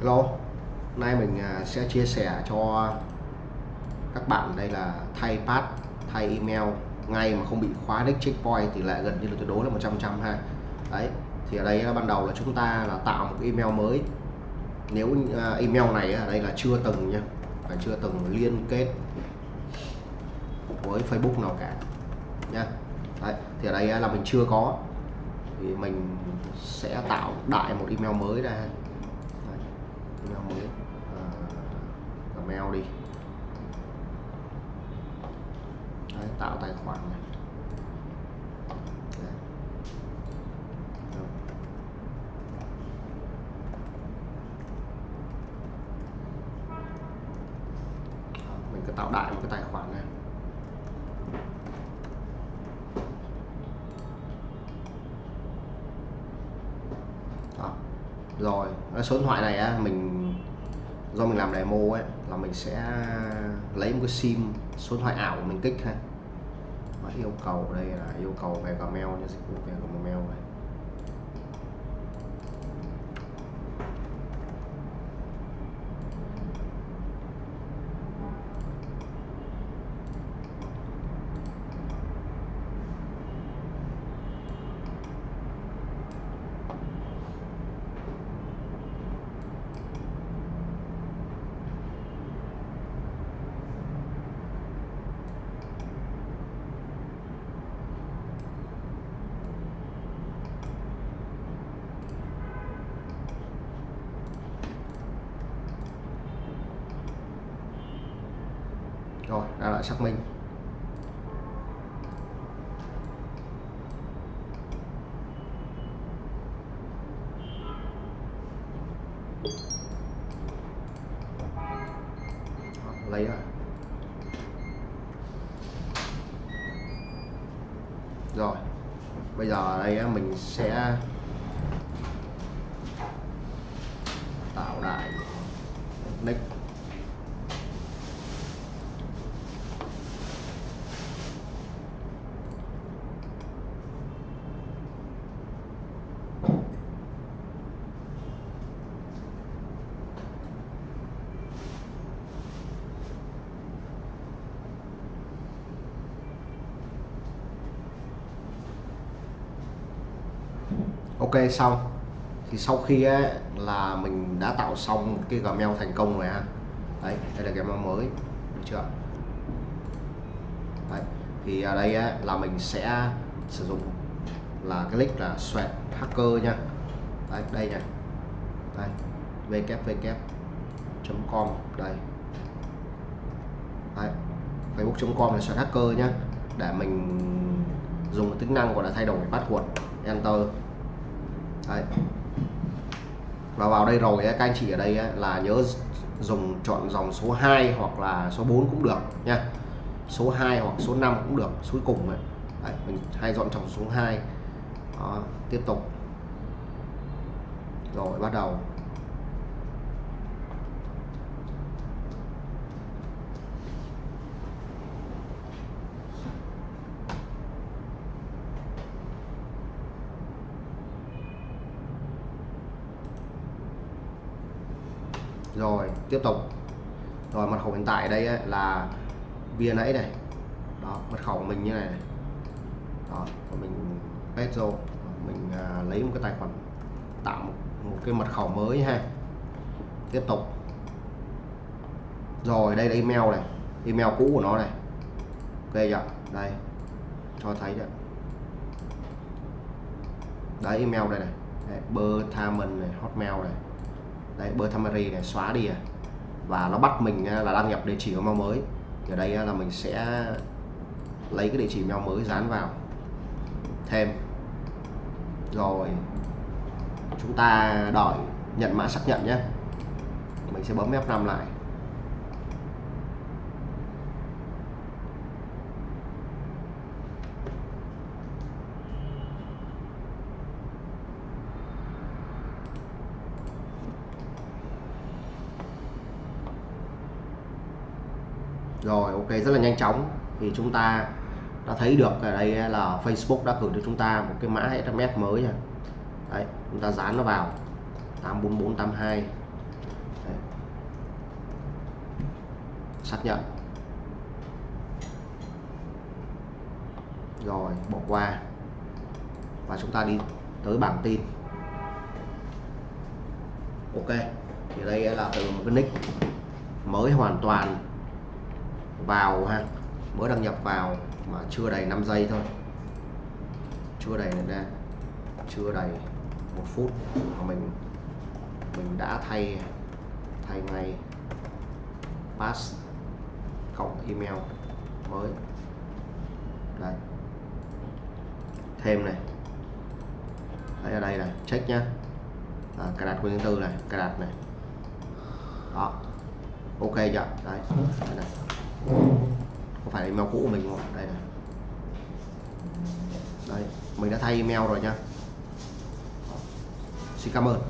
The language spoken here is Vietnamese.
Hello, nay mình à, sẽ chia sẻ cho các bạn đây là thay pass, thay email ngay mà không bị khóa nick checkpoint thì lại gần như là tuyệt đối là 100% ha. Đấy, thì ở đây là ban đầu là chúng ta là tạo một email mới. Nếu à, email này ở đây là chưa từng nha, phải chưa từng liên kết với Facebook nào cả nha. Đấy, thì ở đây là mình chưa có thì mình sẽ tạo đại một email mới ra email mới uh, Gmail đi. Đấy, tạo tài khoản này. Đấy. mình cứ tạo đại một cái tài khoản này. Đó. rồi số điện thoại này á, mình do mình làm demo ấy, là mình sẽ lấy một cái sim số điện thoại ảo của mình kích ha và yêu cầu đây là yêu cầu về Gmail, như dịch vụ về Gmail này. Rồi là lại xác minh. Ờ, lấy rồi. Rồi, bây giờ ở đây mình sẽ tạo lại nick. Ok xong. Thì sau khi ấy, là mình đã tạo xong cái Gmail thành công rồi ha. Đấy đây là Gmail mới được chưa? Đấy thì ở đây ấy, là mình sẽ sử dụng là cái link là sweat hacker nha. Đấy đây này đây www.com đây. Đấy facebook.com là sweat hacker nhá. Để mình dùng tính năng gọi là thay đổi password enter. Đấy. và vào đây rồi các anh chị ở đây là nhớ dùng chọn dòng số 2 hoặc là số 4 cũng được nha số 2 hoặc số 5 cũng được cuối cùng ấy. Đấy, mình hay dọn dòng số 2 Đó, tiếp tục rồi bắt đầu rồi tiếp tục. Rồi mật khẩu hiện tại đây ấy, là bia nãy này. Đó mật khẩu của mình như này, đó mình paste rồi mình à, lấy một cái tài khoản tạo một, một cái mật khẩu mới ha. Tiếp tục. Rồi đây là email này. Email cũ của nó này. Ok chưa? Đây. Cho thấy đấy đấy email đây này. Đấy, Berthamen này hotmail này đấy Bertamari này, xóa đi à. Và nó bắt mình à, là đăng nhập địa chỉ email mới. Thì ở đây à, là mình sẽ lấy cái địa chỉ email mới dán vào. Thêm. Rồi, chúng ta đợi nhận mã xác nhận nhé. Mình sẽ bấm F5 lại. rồi ok rất là nhanh chóng. Thì chúng ta đã thấy được ở đây là Facebook đã gửi cho chúng ta một cái mã SMS mới nha Đấy, chúng ta dán nó vào. 84482 Đấy. xác nhận. Rồi bỏ qua. Và chúng ta đi tới bảng tin. Ok thì đây là từ một cái nick mới hoàn toàn vào ha. Mới đăng nhập vào mà chưa đầy 5 giây thôi. Chưa đầy ra chưa đầy một phút mà mình mình đã thay thay ngay pass cộng email mới. Đây. Thêm này. Đấy ở đây này check nhá. À, cài đặt quyền tư này cài đặt này. Đó. Ok chưa? Đấy. Đây này có phải email cũ của mình không đây này. Đây mình đã thay email rồi nhá xin cảm ơn.